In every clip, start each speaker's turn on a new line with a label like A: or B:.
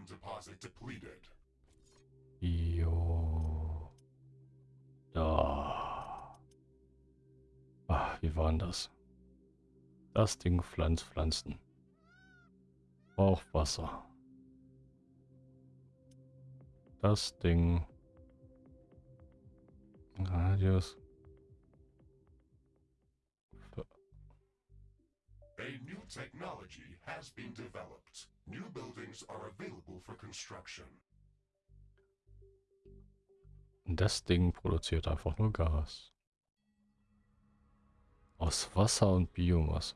A: Ion deposit depleted.
B: Jo. Da. Ah, wie war denn das? Das Ding pflanzt Pflanzen. Braucht Wasser. Das Ding. Radius.
A: A new technology has been developed. New buildings are available for construction.
B: Das Ding produziert einfach nur Gas. Aus Wasser und Biomasse.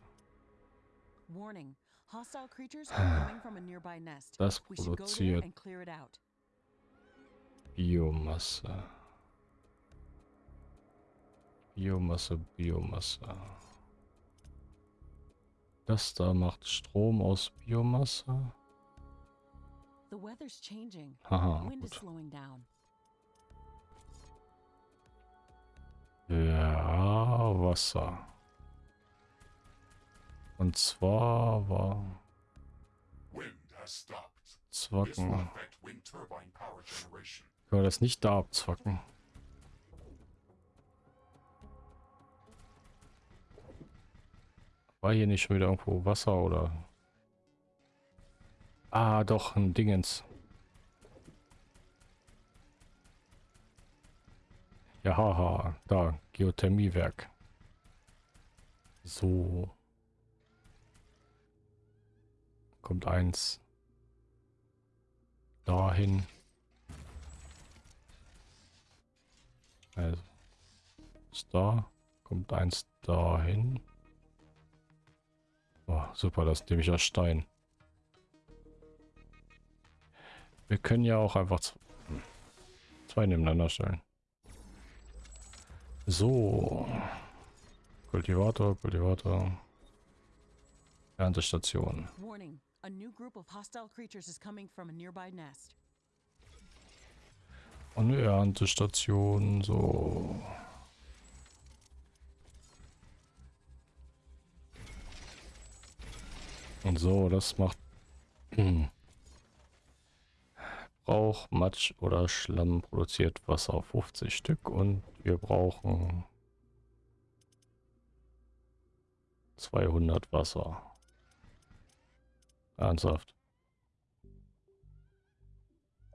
C: Warning. Hostile creatures are coming from a nearby nest.
B: Das
C: We should go there
B: produziert
C: and clear it out.
B: Biomasse. Biomasse, Biomasse. Das da macht Strom aus Biomasse.
C: The weather's changing.
B: Haha,
C: Wind is
B: gut.
C: slowing down.
B: Ja, Wasser. Und zwar war
A: Wind has stopped. This
B: Zwacken. Können wir das nicht da abzwacken? War hier nicht schon wieder irgendwo Wasser oder? Ah, doch, ein Dingens. Ja, haha, da, Geothermiewerk. So. Kommt eins. Dahin. Also. Ist da. Kommt eins dahin. Oh, super, das ist nämlich aus Stein. Wir können ja auch einfach hm, zwei nebeneinander stellen. So. Kultivator, Kultivator. Erntestation.
C: Warning. A new group of hostile creatures is coming from a nearby nest.
B: Und eine Erntestation, so. Und so, das macht... Hm. Brauch, Matsch oder Schlamm produziert Wasser 50 Stück und wir brauchen 200 Wasser. Ernsthaft.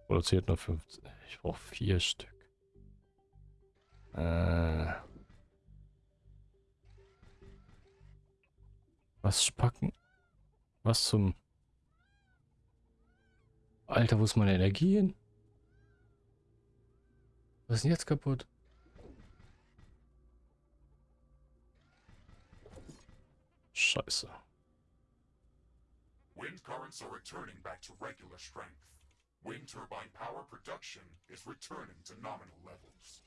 B: Produziert nur 50. Ich brauche vier Stück. Äh. Was spacken? Was zum... Alter, wo ist meine Energie hin? Was ist denn jetzt kaputt? Scheiße.
A: Wind currents are returning back to regular strength. Wind turbine power production is returning to nominal levels.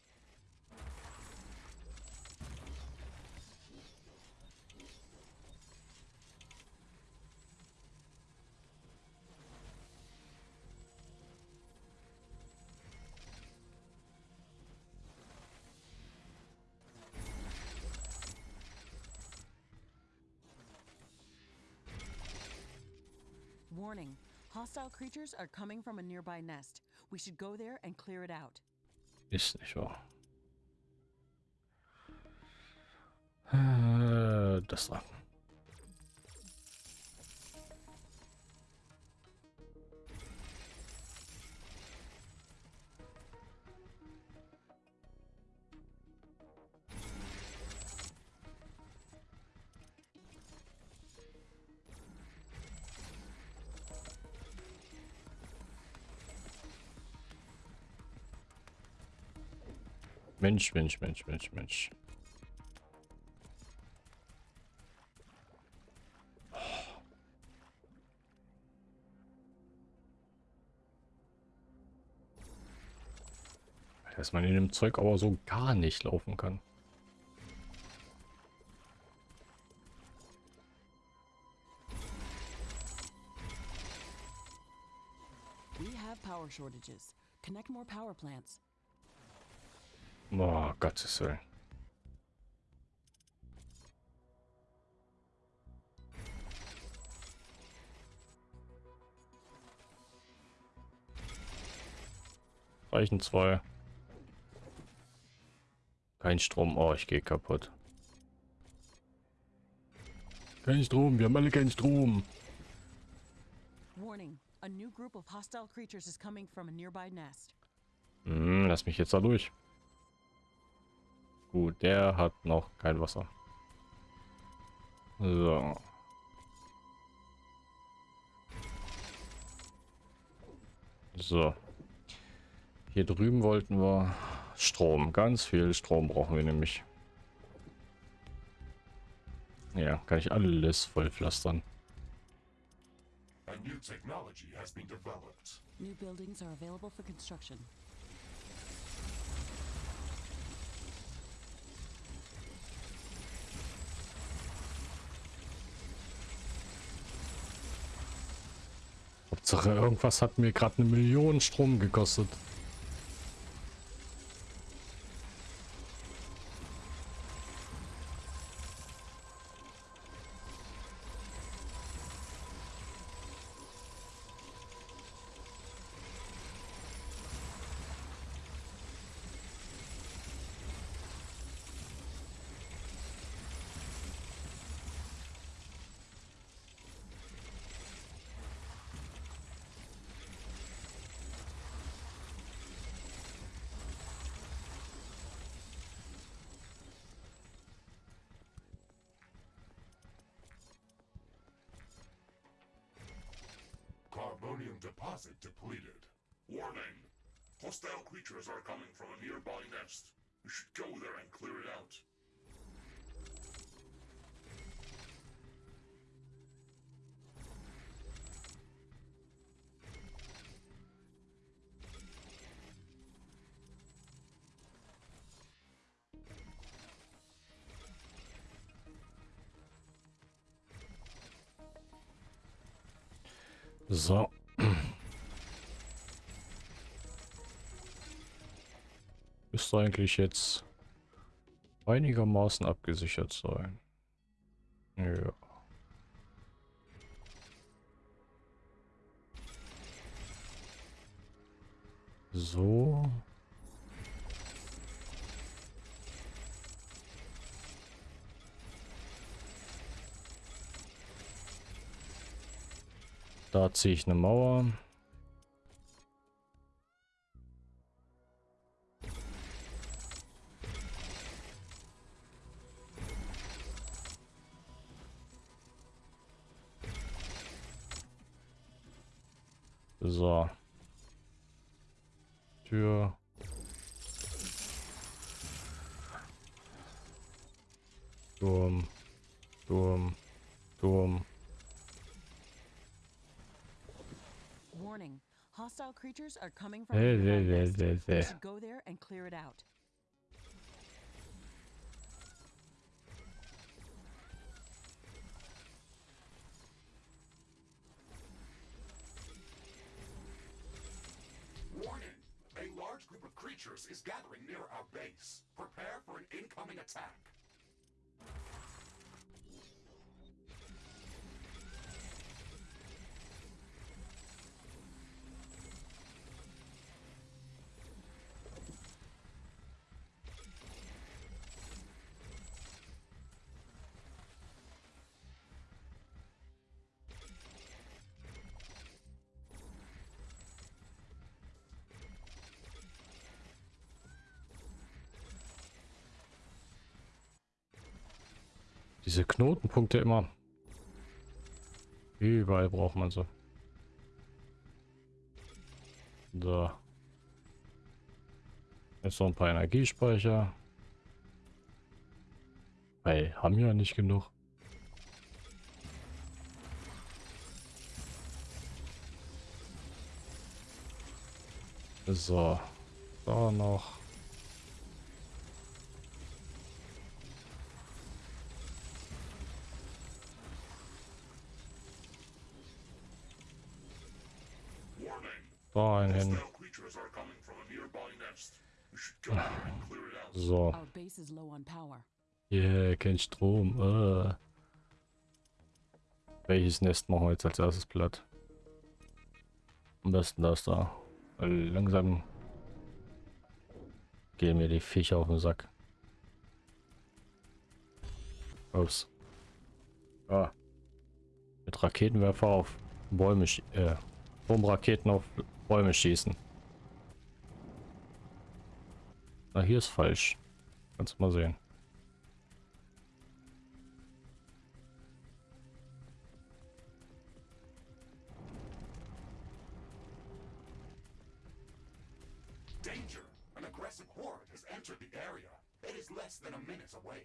C: Warning. Hostile creatures are coming from a nearby nest. We should go there and clear it out.
B: Wahr. Äh, das da. Mensch, Mensch, Mensch, Mensch, Mensch. Dass man in dem Zeug aber so gar nicht laufen kann.
C: We have power shortages. Connect more power plants.
B: Oh, Gottes Willen. Reichen zwei. Kein Strom. Oh, ich gehe kaputt. Kein Strom. Wir haben alle keinen Strom.
C: Warning. A new group of hostile creatures is coming from a nearby nest.
B: Hm, lass mich jetzt da durch. Gut, der hat noch kein Wasser. So. So. Hier drüben wollten wir Strom. Ganz viel Strom brauchen wir nämlich. Ja, kann ich alles vollpflastern.
A: A new technology has been developed.
C: New buildings are available for construction.
B: Hauptsache irgendwas hat mir gerade eine Million Strom gekostet.
A: Deposit depleted. Warning! Hostile creatures are coming from a nearby nest. You should go there and clear it out.
B: So. Müsste eigentlich jetzt einigermaßen abgesichert sein. Ja. So. Da ziehe ich eine Mauer.
C: Creatures are coming from
B: There,
C: a nearby
B: there, there,
C: We should go there and clear it out.
A: Warning! A large group of creatures is gathering near our base. Prepare for an incoming attack.
B: Diese Knotenpunkte immer. Überall braucht man sie. So. Jetzt noch ein paar Energiespeicher. Weil haben ja nicht genug. So. Da noch.
A: Warning!
B: Da ein hin.
A: Hostile creatures are coming from a nearby nest. We should go there and clear it out.
B: So. Yeah, kein Strom. Äh. Welches Nest machen wir jetzt als erstes platt? Am besten das da. Weil langsam gehen mir die Viecher auf den Sack. Ups. Ah. Mit Raketenwerfer auf Bäume, äh, Bombraketen auf Bäume schießen. Na, hier ist falsch. Kannst du mal sehen.
A: Danger! An aggressive horde has entered the area. It is less than a minute away.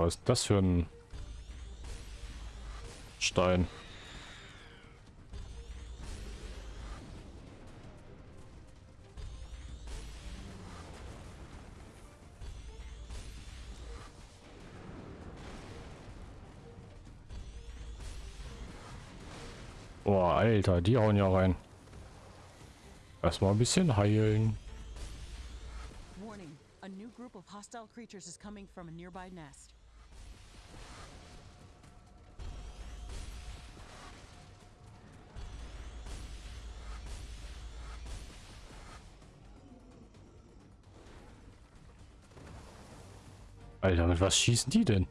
B: Was ist das für ein Stein? Boah, Alter, die hauen ja rein. Erstmal ein bisschen heilen.
C: Warning, a new group of hostile creatures is coming from a nearby nest.
B: Alter, mit was schießen die denn?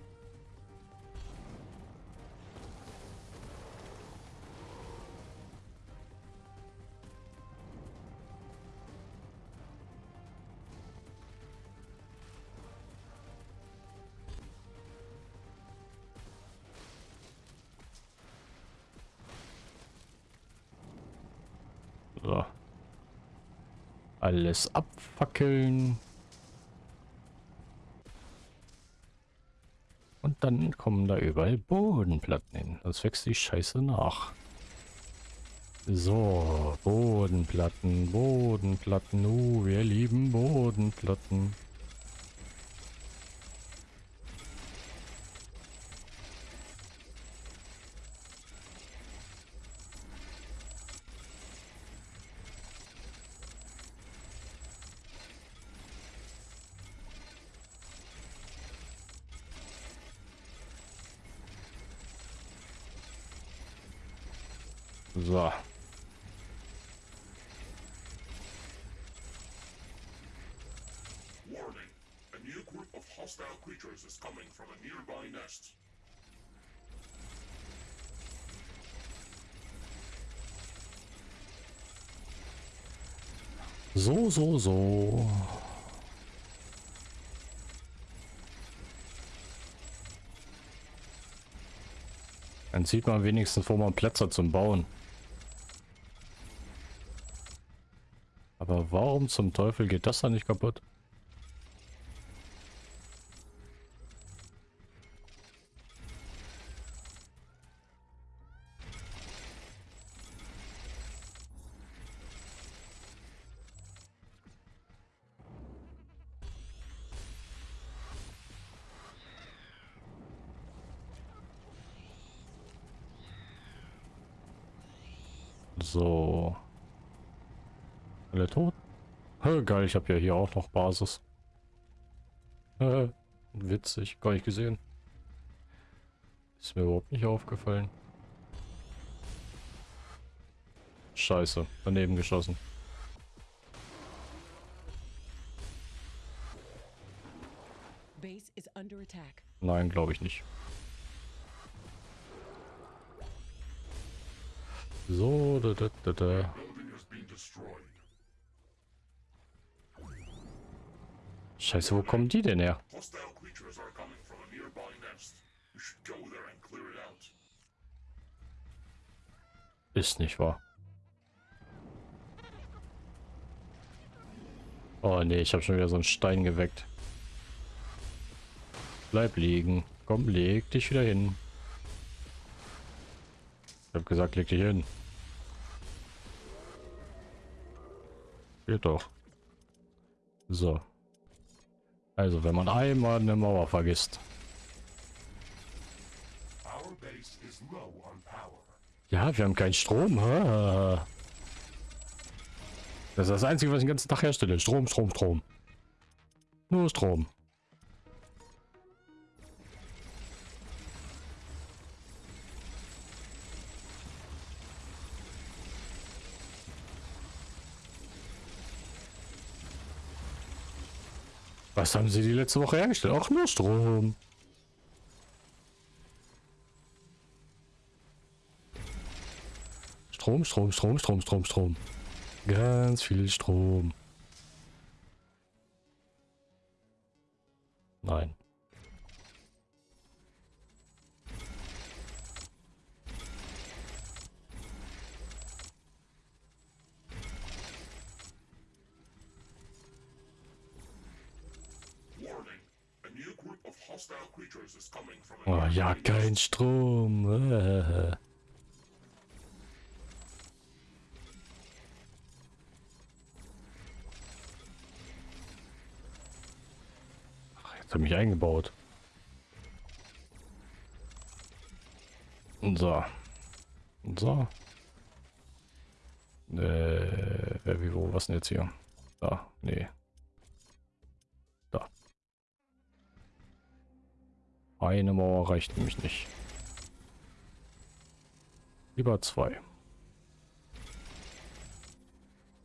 B: So. Alles abfackeln. Und dann kommen da überall Bodenplatten hin. Das wächst die Scheiße nach. So, Bodenplatten, Bodenplatten. Uh, wir lieben Bodenplatten. So.
A: Warning! A new group of hostile creatures is coming from a nearby nest.
B: So, so. Dann sieht man wenigstens, wo man Plätze zum Bauen. Aber warum zum Teufel geht das dann nicht kaputt? So. Alle tot? Hä, geil, ich habe ja hier auch noch Basis. Äh, witzig, gar nicht gesehen. Ist mir überhaupt nicht aufgefallen. Scheiße, daneben geschossen. Nein, glaube ich nicht. So, da, da, da, da. Scheiße, wo kommen die denn her? Ist nicht wahr. Oh nee, ich habe schon wieder so einen Stein geweckt. Bleib liegen. Komm, leg dich wieder hin. Ich gesagt, leg dich hin. Geht doch. So. Also, wenn man einmal eine Mauer vergisst. Ja, wir haben keinen Strom. Das ist das Einzige, was ich den ganzen Tag herstelle. Strom, Strom, Strom. Nur Strom. Was haben sie die letzte Woche hergestellt? Auch nur Strom. Strom, Strom, Strom, Strom, Strom, Strom. Ganz viel Strom. Nein. Oh ja, kein. Strom. Äh. Ach, Jetzt hat mich eingebaut. So. So. Äh, wie, wo, was denn jetzt hier? Da, nee. Eine Mauer reicht nämlich nicht. Lieber zwei.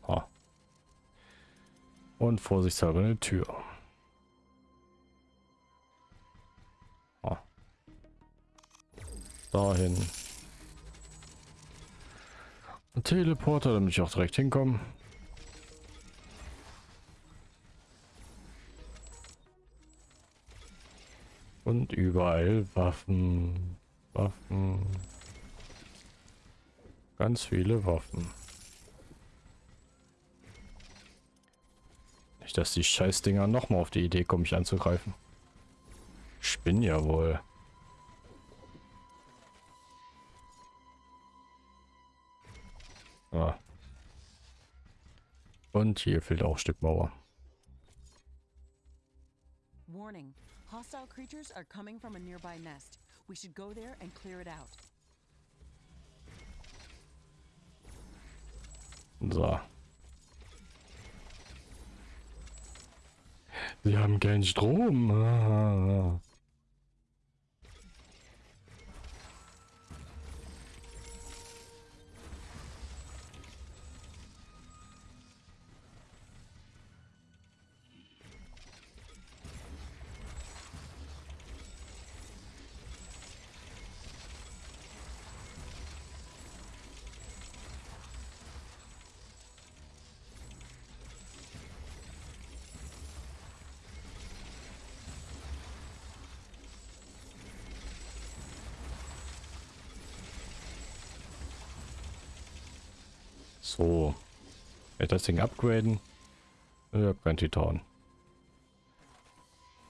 B: Ha. Und vorsichtshalber eine Tür. Ha. Dahin. Ein Teleporter, damit ich auch direkt hinkomme. Und überall Waffen. Waffen. Ganz viele Waffen. Nicht, dass die Scheißdinger nochmal auf die Idee kommen, mich anzugreifen. Ich bin ja wohl. Ah. Und hier fehlt auch ein Stück Mauer.
C: Warning. Hostile creatures are coming from a nearby nest. We should go there and clear it out.
B: So. Sie haben keinen Strom. Ah. So. Ja, das Ding upgraden. Kein Titan.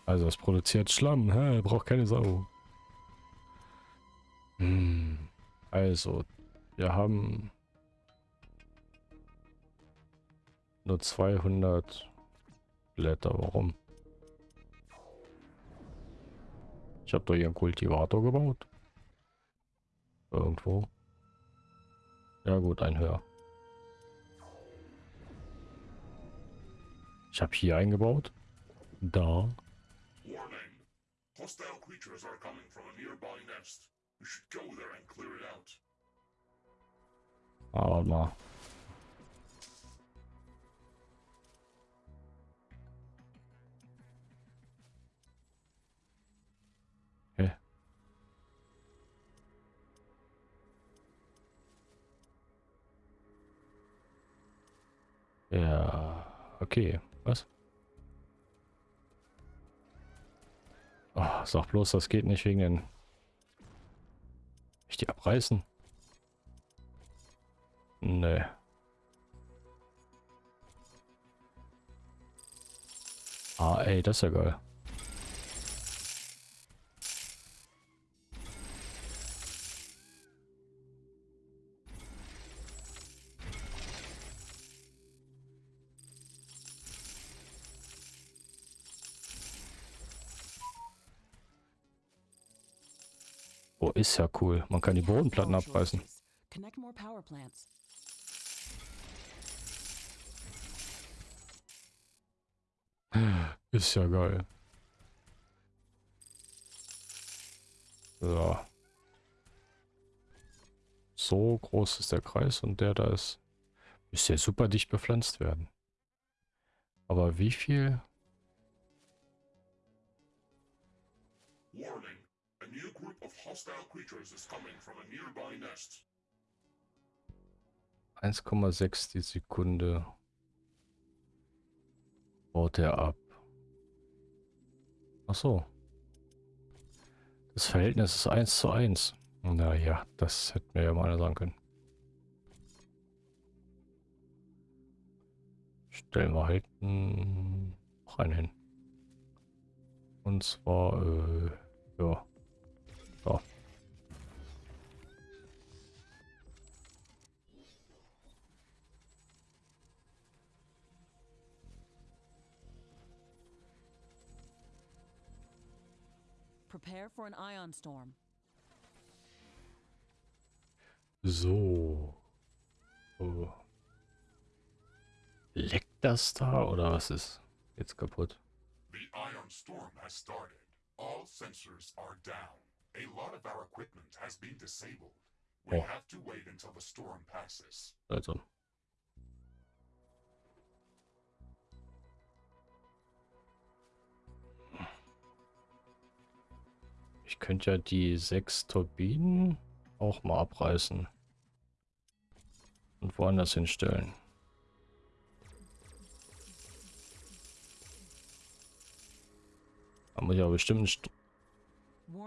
B: Also es produziert Schlamm. Hä? Braucht keine Sau. Hm. Also, wir haben nur 200 Blätter. Warum? Ich habe doch hier einen Kultivator gebaut. Irgendwo. Ja gut, ein höher. Ich habe hier eingebaut. Da.
A: Hostile creatures are coming from a nearby nest. We should go there and clear it out.
B: Ah, warte mal. Ja, okay. Oh, sag bloß, das geht nicht wegen den... Ich die abreißen? Nee. Ah, ey, das ist ja geil. Ist ja cool. Man kann die Bodenplatten abreißen. Ist ja geil. So. So groß ist der Kreis und der da ist. Müsste ja super dicht bepflanzt werden. Aber wie viel?
A: Hostile creatures is coming from a nearby nest.
B: 1,6 die Sekunde. Baut er ab. Ach so. Das Verhältnis ist 1 zu 1. Naja, das hätten wir ja mal sagen können. Stellen wir halt einen hin. Und zwar, äh, ja. So.
C: Prepare for an ion storm.
B: So. Oh. Leckt das da oder was ist jetzt kaputt?
A: The ion storm has started. All sensors are down. A lot of our equipment has been disabled. We
B: Oh.
A: have to wait until the storm passes.
B: Also. Ich könnte ja die sechs Turbinen auch mal abreißen. Und woanders hinstellen. Da muss ich aber bestimmt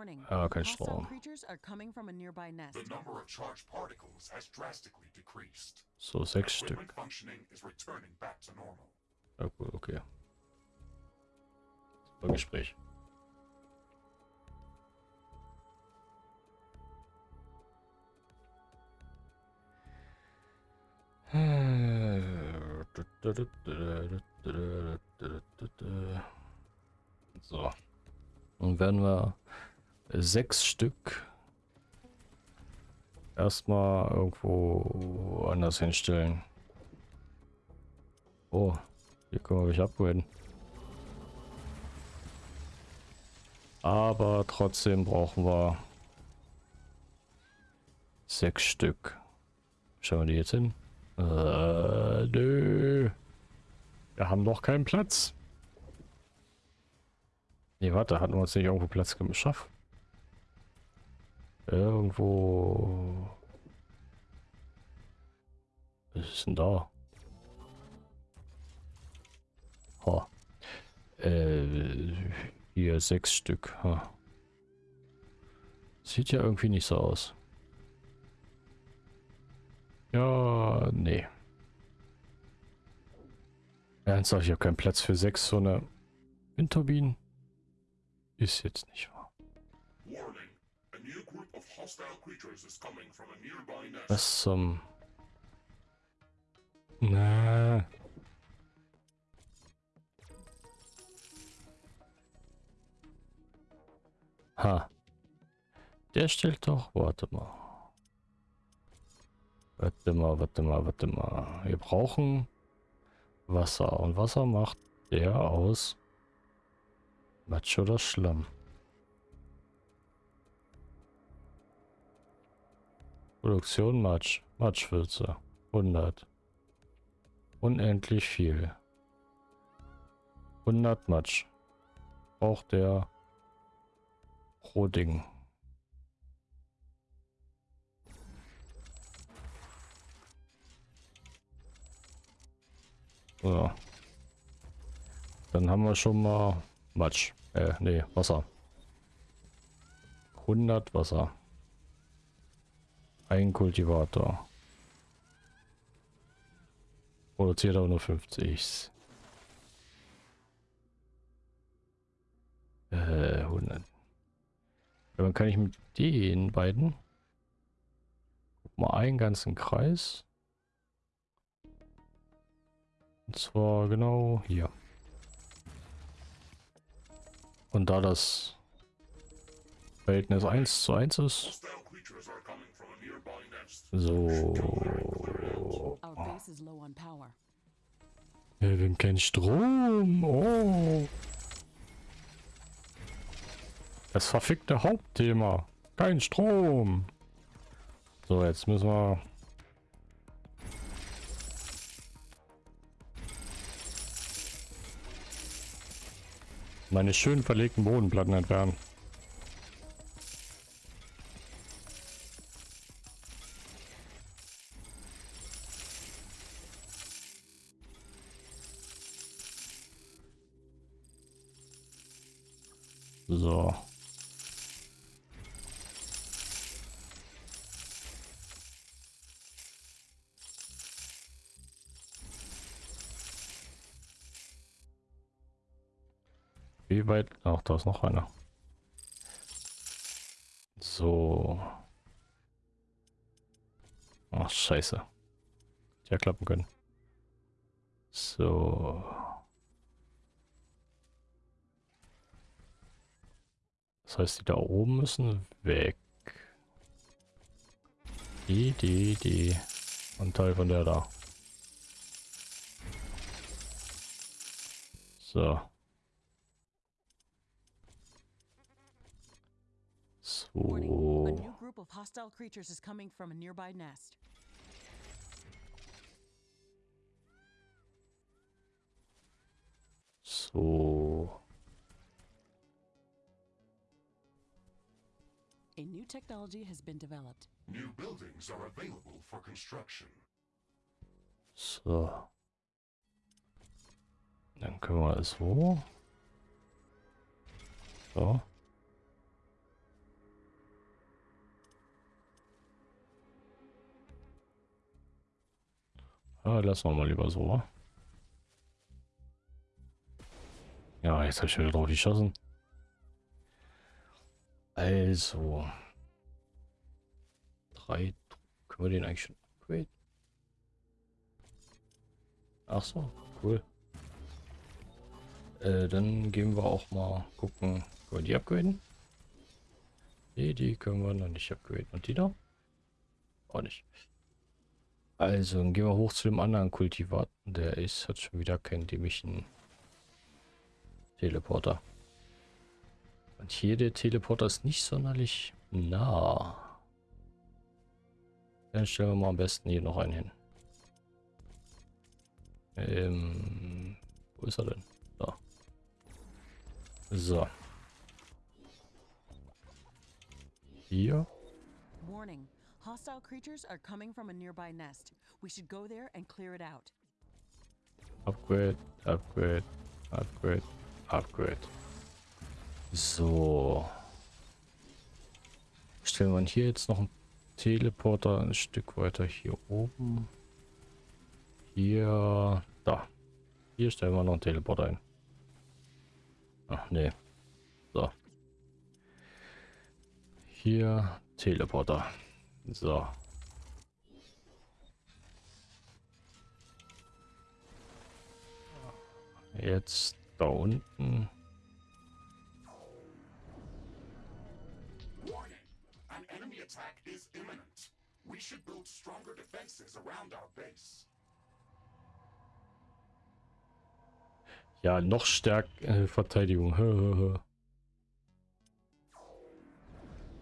C: Warning.
B: Ah, kein Strom.
C: creatures are coming from a nearby nest.
A: The number of charged particles has drastically decreased.
B: So sechs Stück.
A: Equipment functioning is returning back to normal.
B: Ja gut, okay. Super Gespräch. So. Dann werden wir sechs Stück erstmal irgendwo anders hinstellen. Oh, hier können wir mich upgraden. Aber trotzdem brauchen wir sechs Stück. Schauen wir die jetzt hin? Äh, nö. Wir haben noch keinen Platz. Nee, warte, hatten wir uns nicht irgendwo Platz geschafft? Irgendwo. Was ist denn da? Ha. Äh, hier sechs Stück. Ha. Sieht ja irgendwie nicht so aus. Ja, nee. Ernsthaft, ich habe keinen Platz für sechs so eine Windturbinen. Ist jetzt nicht Was zum... Na. Ha. Der stellt doch... Warte mal. Warte mal, warte mal, warte mal. Wir brauchen Wasser. Und Wasser macht der aus Matsch oder Schlamm. Produktion Matsch. Matschwürze. 100. Unendlich viel. 100 Matsch. Braucht der pro Ding. So. Dann haben wir schon mal Matsch. Äh, nee, Wasser. 100 Wasser. Ein Kultivator. Produziert aber nur 50. Äh, 100. Ja, dann kann ich mit den beiden mal einen ganzen Kreis. Und zwar genau hier. Und da das Verhältnis 1 zu 1 ist,
A: Hostile creatures are coming from a nearby nest.
B: So. Ja, wir haben keinen Strom. Oh. Das verfickte Hauptthema. Kein Strom. So, jetzt müssen wir... Meine schön verlegten Bodenplatten entfernen. So. Wie weit? Ach, da ist noch einer. So. Ach, scheiße. Ja, klappen können. So. Das heißt, die da oben müssen weg. Die, die, die. Und Teil von der da. So. So.
C: new A new technology has been developed.
A: New buildings are available for construction.
B: So. Dann können wir es wo? So. Ja, lassen wir mal lieber so. Ja, jetzt habe ich wieder drauf geschossen. Also. Drei. Können wir den eigentlich schon upgraden? Ach so, cool. Äh, dann gehen wir auch mal gucken. Können wir die upgraden? Nee, die können wir noch nicht upgraden. Und die da? Auch nicht. Also, dann gehen wir hoch zu dem anderen Kultivat. Der ist, hat schon wieder keinen dämlichen Teleporter. Und hier der Teleporter ist nicht sonderlich nah. Dann stellen wir mal am besten hier noch einen hin. Ähm, wo ist er denn? Da. So. Hier.
C: Warning. Hostile creatures are coming from a nearby nest. We should go there and clear it out.
B: Upgrade, Upgrade, Upgrade, Upgrade. So. Stellen wir hier jetzt noch einen Teleporter ein Stück weiter hier oben. Hier, da. Hier stellen wir noch einen Teleporter ein. Ach nee. So. Hier Teleporter. So. Jetzt da unten.
A: Attack is imminent. We should build stronger defenses around our base.
B: Ja, noch stärker äh, Verteidigung.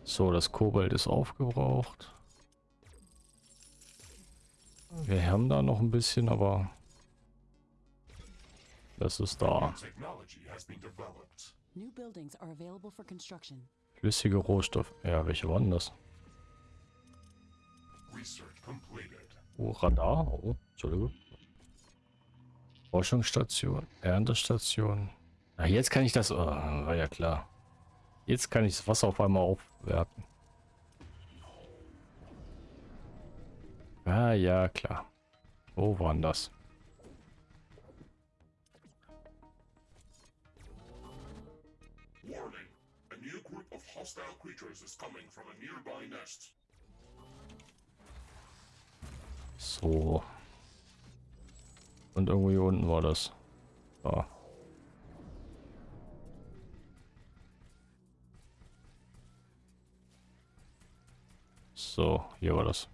B: So, das Kobalt ist aufgebraucht. Wir haben da noch ein bisschen, aber das ist da. Flüssige Rohstoff. Ja, welche waren das?
A: Research completed.
B: Oh, Radar. Oh, Entschuldigung. Forschungsstation, Erntestation. Ah, jetzt kann ich das. Oh, war ja klar. Jetzt kann ich das Wasser auf einmal aufwerten. Ah, ja, klar. Wo waren das?
A: Warning! A new group of hostile creatures is coming from a nearby nest.
B: So. Und irgendwo hier unten war das. Da. So, hier war das.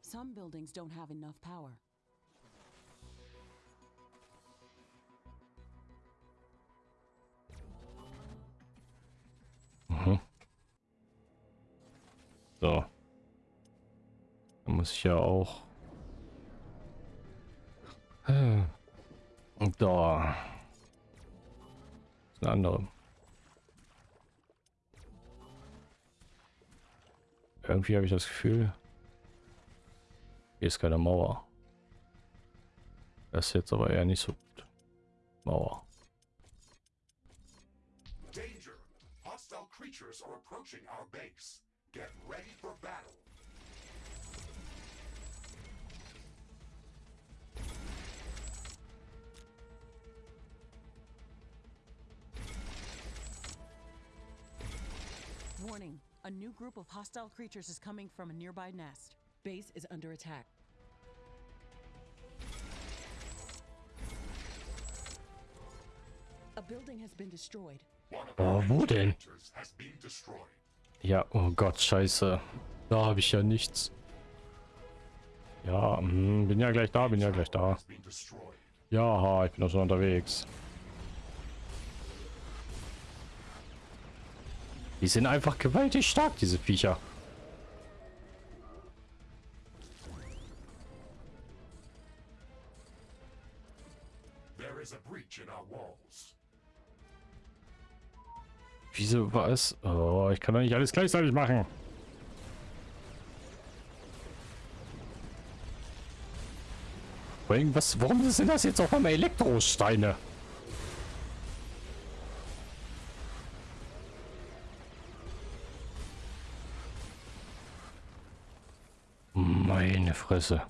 C: Some buildings don't have enough power.
B: So. Da muss ich ja auch. Äh. Und da. Das ist eine andere. Irgendwie habe ich das Gefühl, hier ist keine Mauer. Das ist jetzt aber eher nicht so gut. Mauer.
A: Danger! Hostile creatures are approaching our base. Get ready for battle.
C: Warning, a new group of hostile creatures is coming from a nearby nest. Base is under attack. A building has been destroyed.
A: One of
B: Oh,
A: our
B: wo
A: has been destroyed.
B: Ja, oh Gott, scheiße. Da habe ich ja nichts. Ja, hm, bin ja gleich da, bin ja gleich da. Ja, ich bin auch schon unterwegs. Die sind einfach gewaltig stark, diese Viecher.
A: There is a breach in our walls.
B: Wieso war es? Oh, ich kann doch nicht alles gleichzeitig machen. Was, warum sind das jetzt auf einmal Elektrosteine? Meine Fresse.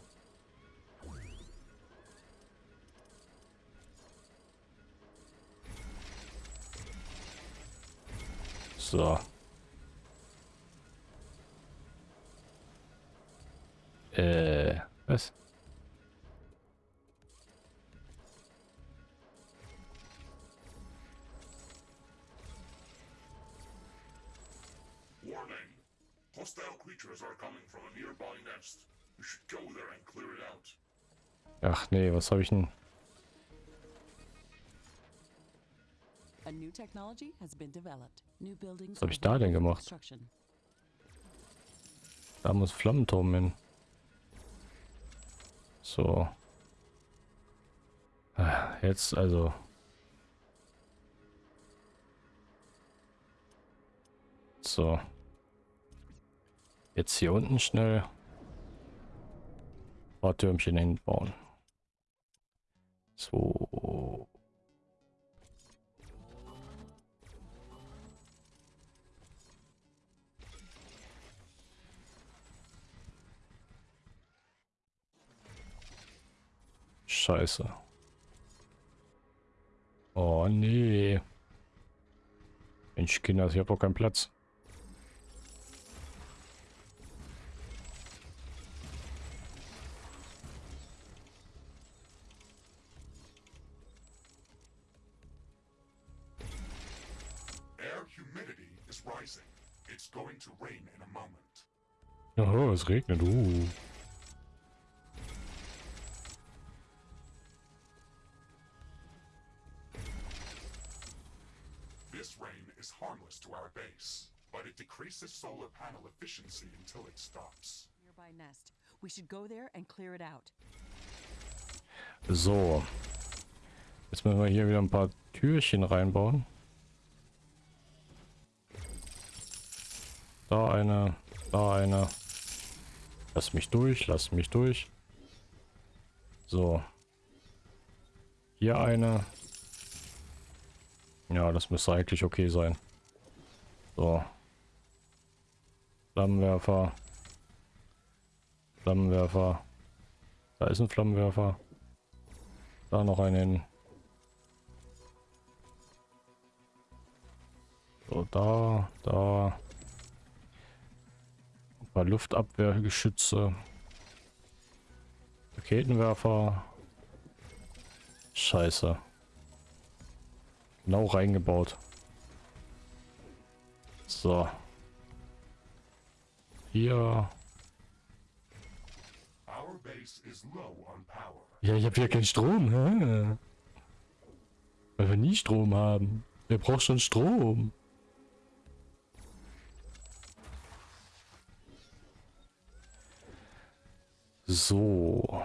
B: So. Äh, was?
A: Warning! Hostile creatures are coming from a nearby nest. You should go there and clear it out.
B: Ach nee, was habe ich denn? Was hab
C: are
B: ich da denn gemacht? Da muss Flammenturm hin. So. Ah, Jetzt also. So. Jetzt hier unten schnell. ein paar Türmchen hinbauen. So. Scheiße. Oh nee. Mensch, Kinder, ich habe doch keinen Platz.
A: Air humidity is rising. It's going to rain in a moment.
B: Oh, es regnet. Uh.
A: It decreases solar panel efficiency until it stops.
C: Nearby nest. We should go there and clear it out.
B: So. Jetzt müssen wir hier wieder ein paar Türchen reinbauen. Da eine, da eine. Lass mich durch, lass mich durch. So. Hier eine. Ja, das müsste eigentlich okay sein. So. Flammenwerfer. Flammenwerfer. Da ist ein Flammenwerfer. Da noch einen. So, da, da. Ein paar Luftabwehrgeschütze. Raketenwerfer. Scheiße. Genau reingebaut. So. Hier. Ja, ich habe hier keinen Strom. Hä? Weil wir nie Strom haben. Wer braucht schon Strom? So.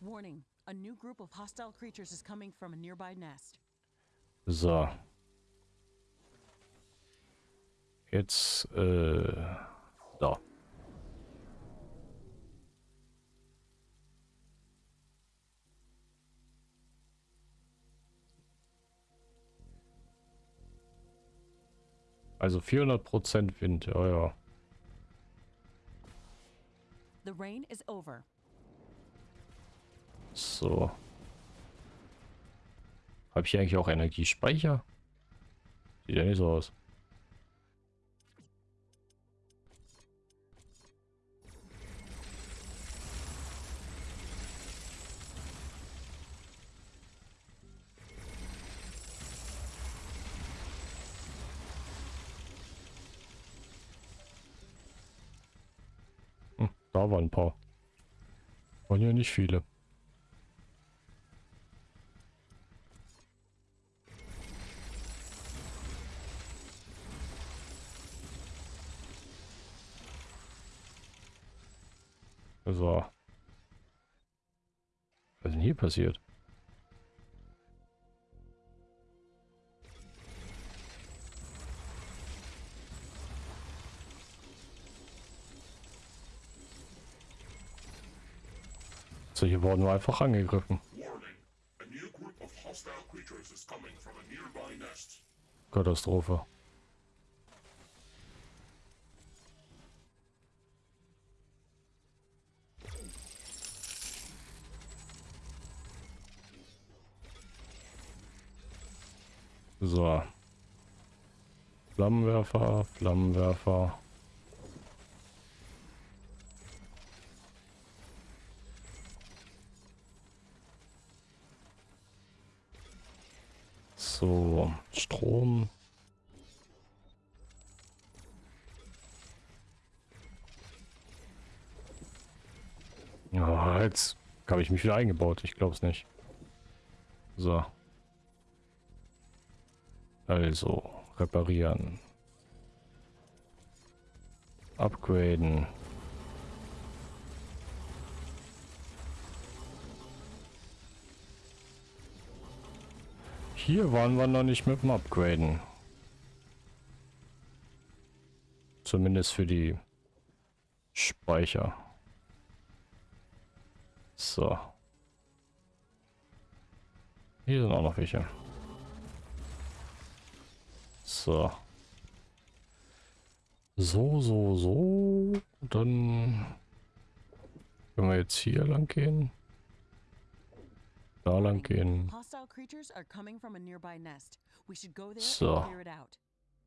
C: Warning, A new group of hostile creatures is coming from a nearby nest.
B: So. Jetzt, äh, da. Also 400% Wind, ja, ja.
C: The rain is over.
B: So. Habe ich hier eigentlich auch Energiespeicher? Sieht ja nicht so aus. Hm, da waren ein paar. Waren ja nicht viele. So. Was ist denn hier passiert? So, hier wurden wir einfach angegriffen.
A: Warning.
B: So. Flammenwerfer, Flammenwerfer. So, Strom. Ja, jetzt habe ich mich wieder eingebaut. Ich glaube es nicht. So. Also, reparieren. Upgraden. Hier waren wir noch nicht mit dem Upgraden. Zumindest für die Speicher. So. Hier sind auch noch welche. So. So, so, so. Dann können wir jetzt hier lang gehen. Da lang gehen. So.